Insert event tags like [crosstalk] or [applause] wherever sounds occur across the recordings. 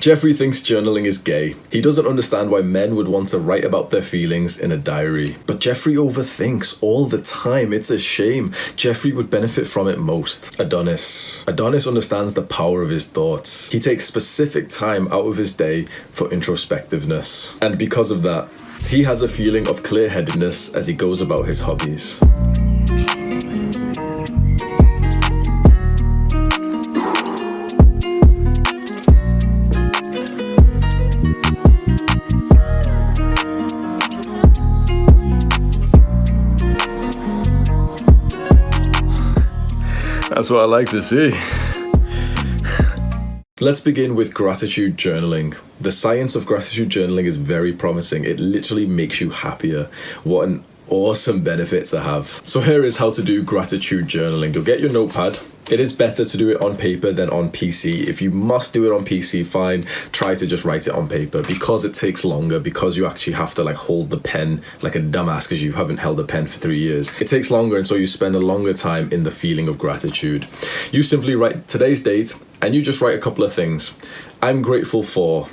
Jeffrey thinks journaling is gay. He doesn't understand why men would want to write about their feelings in a diary. But Jeffrey overthinks all the time. It's a shame. Jeffrey would benefit from it most. Adonis. Adonis understands the power of his thoughts. He takes specific time out of his day for introspectiveness. And because of that, he has a feeling of clear headedness as he goes about his hobbies. That's what I like to see. Let's begin with gratitude journaling. The science of gratitude journaling is very promising. It literally makes you happier. What an awesome benefit to have. So, here is how to do gratitude journaling. You'll get your notepad, it is better to do it on paper than on PC. If you must do it on PC, fine. Try to just write it on paper because it takes longer, because you actually have to like hold the pen like a dumbass because you haven't held a pen for three years. It takes longer, and so you spend a longer time in the feeling of gratitude. You simply write today's date and you just write a couple of things. I'm grateful for.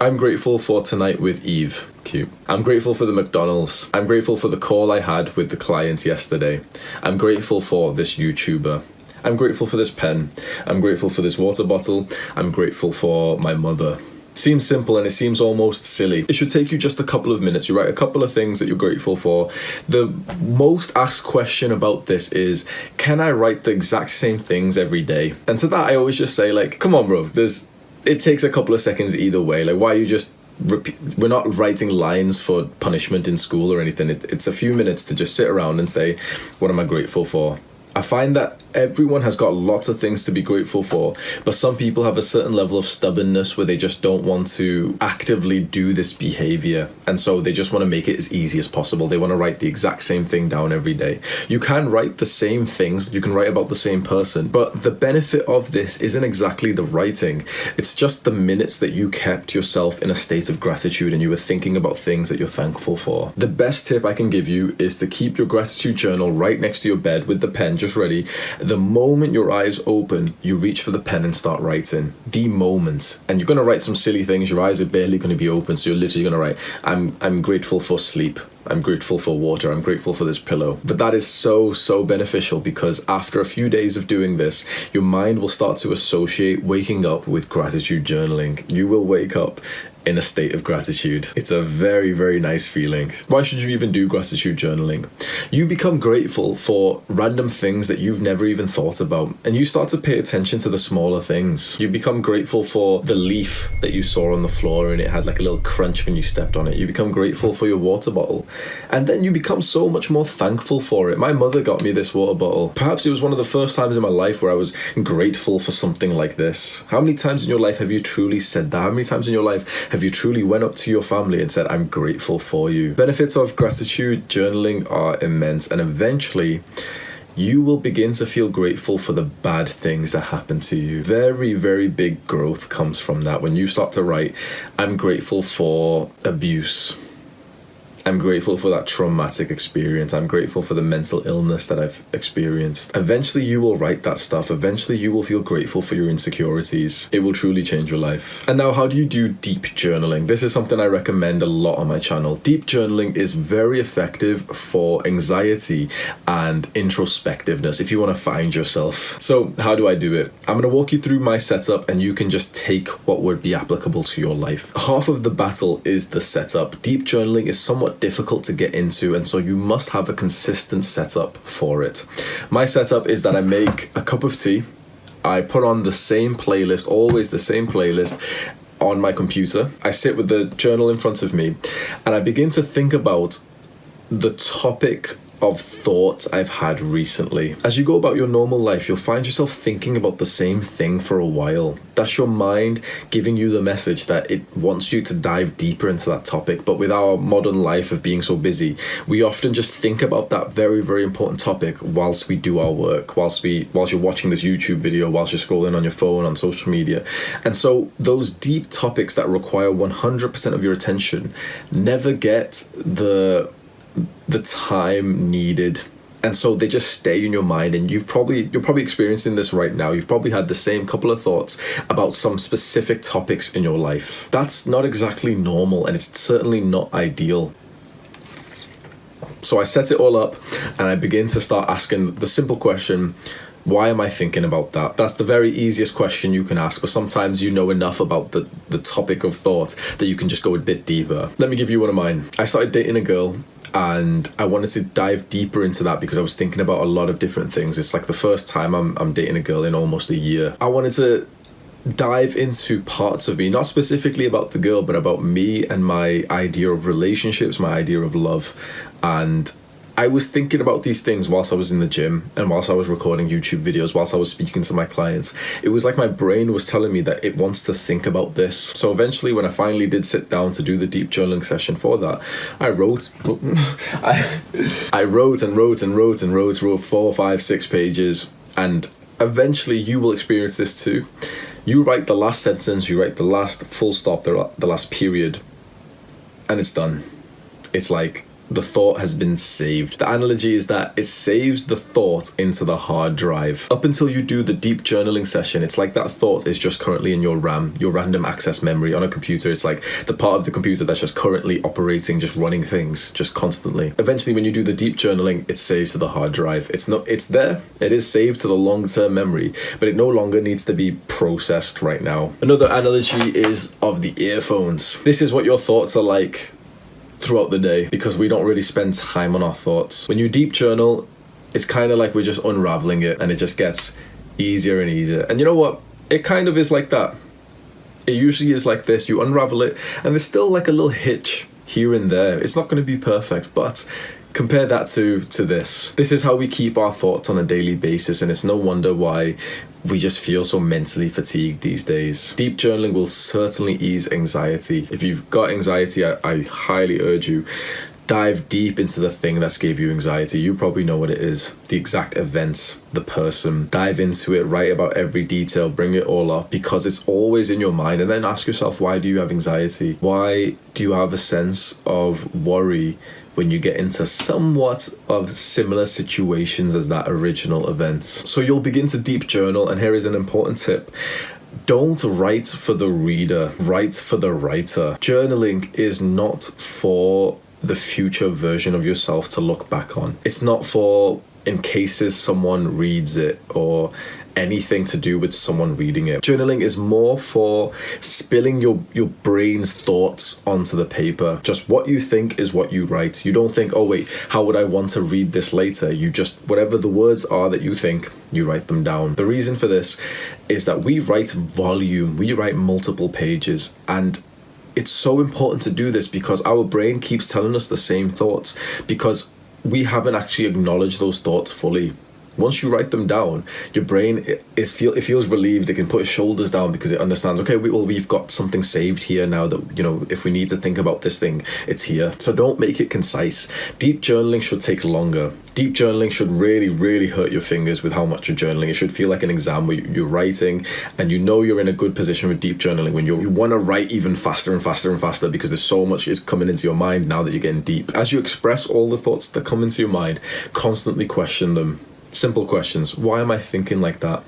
I'm grateful for tonight with Eve. Cute. I'm grateful for the McDonald's. I'm grateful for the call I had with the client yesterday. I'm grateful for this YouTuber. I'm grateful for this pen. I'm grateful for this water bottle. I'm grateful for my mother. Seems simple and it seems almost silly. It should take you just a couple of minutes. You write a couple of things that you're grateful for. The most asked question about this is can I write the exact same things every day? And to that, I always just say, like, come on, bro, there's it takes a couple of seconds either way. Like, why are you just repeat, we're not writing lines for punishment in school or anything. It, it's a few minutes to just sit around and say, what am I grateful for? I find that everyone has got lots of things to be grateful for, but some people have a certain level of stubbornness where they just don't want to actively do this behavior. And so they just want to make it as easy as possible. They want to write the exact same thing down every day. You can write the same things, you can write about the same person, but the benefit of this isn't exactly the writing. It's just the minutes that you kept yourself in a state of gratitude and you were thinking about things that you're thankful for. The best tip I can give you is to keep your gratitude journal right next to your bed with the pen just ready. The moment your eyes open, you reach for the pen and start writing. The moment. And you're gonna write some silly things, your eyes are barely gonna be open, so you're literally gonna write, I'm I'm grateful for sleep. I'm grateful for water. I'm grateful for this pillow. But that is so, so beneficial because after a few days of doing this, your mind will start to associate waking up with gratitude journaling. You will wake up in a state of gratitude. It's a very, very nice feeling. Why should you even do gratitude journaling? You become grateful for random things that you've never even thought about, and you start to pay attention to the smaller things. You become grateful for the leaf that you saw on the floor and it had like a little crunch when you stepped on it. You become grateful for your water bottle, and then you become so much more thankful for it. My mother got me this water bottle. Perhaps it was one of the first times in my life where I was grateful for something like this. How many times in your life have you truly said that? How many times in your life have you truly went up to your family and said, I'm grateful for you? Benefits of gratitude journaling are immense, and eventually, you will begin to feel grateful for the bad things that happen to you. Very, very big growth comes from that. When you start to write, I'm grateful for abuse I'm grateful for that traumatic experience. I'm grateful for the mental illness that I've experienced. Eventually, you will write that stuff. Eventually, you will feel grateful for your insecurities. It will truly change your life. And now, how do you do deep journaling? This is something I recommend a lot on my channel. Deep journaling is very effective for anxiety and introspectiveness if you want to find yourself. So, how do I do it? I'm going to walk you through my setup and you can just take what would be applicable to your life. Half of the battle is the setup. Deep journaling is somewhat difficult to get into, and so you must have a consistent setup for it. My setup is that I make a cup of tea, I put on the same playlist, always the same playlist, on my computer. I sit with the journal in front of me, and I begin to think about the topic of thoughts I've had recently. As you go about your normal life, you'll find yourself thinking about the same thing for a while. That's your mind giving you the message that it wants you to dive deeper into that topic. But with our modern life of being so busy, we often just think about that very, very important topic whilst we do our work, whilst we whilst you're watching this YouTube video, whilst you're scrolling on your phone on social media. And so those deep topics that require 100% of your attention never get the the time needed and so they just stay in your mind and you've probably you're probably experiencing this right now you've probably had the same couple of thoughts about some specific topics in your life that's not exactly normal and it's certainly not ideal so i set it all up and i begin to start asking the simple question why am I thinking about that? That's the very easiest question you can ask, but sometimes you know enough about the, the topic of thought that you can just go a bit deeper. Let me give you one of mine. I started dating a girl and I wanted to dive deeper into that because I was thinking about a lot of different things. It's like the first time I'm, I'm dating a girl in almost a year. I wanted to dive into parts of me, not specifically about the girl, but about me and my idea of relationships, my idea of love, and I was thinking about these things whilst I was in the gym and whilst I was recording YouTube videos, whilst I was speaking to my clients. It was like my brain was telling me that it wants to think about this. So eventually, when I finally did sit down to do the deep journaling session for that, I wrote, [laughs] I, I wrote and wrote and wrote and wrote, wrote four, five, six pages, and eventually you will experience this too. You write the last sentence, you write the last full stop, the, the last period, and it's done. It's like the thought has been saved. The analogy is that it saves the thought into the hard drive. Up until you do the deep journaling session, it's like that thought is just currently in your RAM, your random access memory on a computer. It's like the part of the computer that's just currently operating, just running things, just constantly. Eventually, when you do the deep journaling, it saves to the hard drive. It's not, it's there. It is saved to the long term memory, but it no longer needs to be processed right now. Another analogy is of the earphones. This is what your thoughts are like throughout the day because we don't really spend time on our thoughts. When you deep journal, it's kind of like we're just unraveling it and it just gets easier and easier. And you know what? It kind of is like that. It usually is like this. You unravel it and there's still like a little hitch here and there. It's not going to be perfect, but compare that to to this this is how we keep our thoughts on a daily basis and it's no wonder why we just feel so mentally fatigued these days. Deep journaling will certainly ease anxiety. If you've got anxiety, I, I highly urge you dive deep into the thing that's gave you anxiety. You probably know what it is. The exact events, the person. Dive into it, write about every detail, bring it all up because it's always in your mind. And then ask yourself, why do you have anxiety? Why do you have a sense of worry when you get into somewhat of similar situations as that original event. So you'll begin to deep journal, and here is an important tip. Don't write for the reader, write for the writer. Journaling is not for the future version of yourself to look back on. It's not for in cases someone reads it or anything to do with someone reading it. Journaling is more for spilling your your brain's thoughts onto the paper. Just what you think is what you write. You don't think, "Oh wait, how would I want to read this later?" You just whatever the words are that you think, you write them down. The reason for this is that we write volume. We write multiple pages and it's so important to do this because our brain keeps telling us the same thoughts because we haven't actually acknowledged those thoughts fully once you write them down, your brain is feel it feels relieved. It can put its shoulders down because it understands. Okay, we, well we've got something saved here now that you know if we need to think about this thing, it's here. So don't make it concise. Deep journaling should take longer. Deep journaling should really really hurt your fingers with how much you're journaling. It should feel like an exam where you're writing and you know you're in a good position with deep journaling when you you want to write even faster and faster and faster because there's so much is coming into your mind now that you're getting deep. As you express all the thoughts that come into your mind, constantly question them Simple questions. Why am I thinking like that?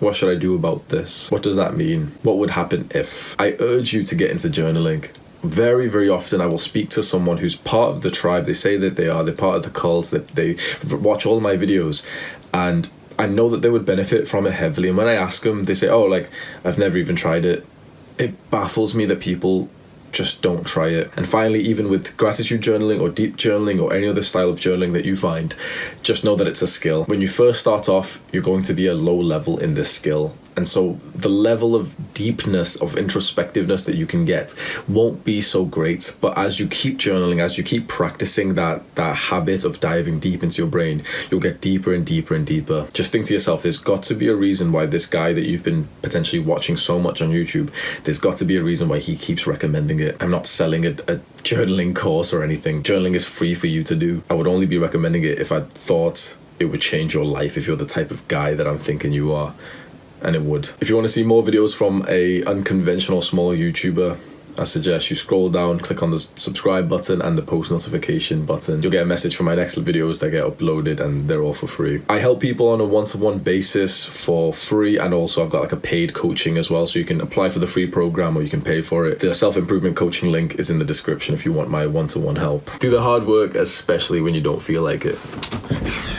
What should I do about this? What does that mean? What would happen if? I urge you to get into journaling. Very, very often, I will speak to someone who's part of the tribe. They say that they are, they're part of the cults that they watch all my videos, and I know that they would benefit from it heavily. And when I ask them, they say, Oh, like, I've never even tried it. It baffles me that people just don't try it. And finally, even with gratitude journaling or deep journaling or any other style of journaling that you find, just know that it's a skill. When you first start off, you're going to be a low level in this skill. And so the level of deepness, of introspectiveness that you can get won't be so great. But as you keep journaling, as you keep practicing that, that habit of diving deep into your brain, you'll get deeper and deeper and deeper. Just think to yourself, there's got to be a reason why this guy that you've been potentially watching so much on YouTube, there's got to be a reason why he keeps recommending it. I'm not selling a, a journaling course or anything. Journaling is free for you to do. I would only be recommending it if I thought it would change your life if you're the type of guy that I'm thinking you are and it would. If you want to see more videos from a unconventional small YouTuber, I suggest you scroll down, click on the subscribe button and the post notification button. You'll get a message for my next videos that get uploaded and they're all for free. I help people on a one-to-one basis for free and also I've got like a paid coaching as well so you can apply for the free program or you can pay for it. The self-improvement coaching link is in the description if you want my one-to-one help. Do the hard work especially when you don't feel like it.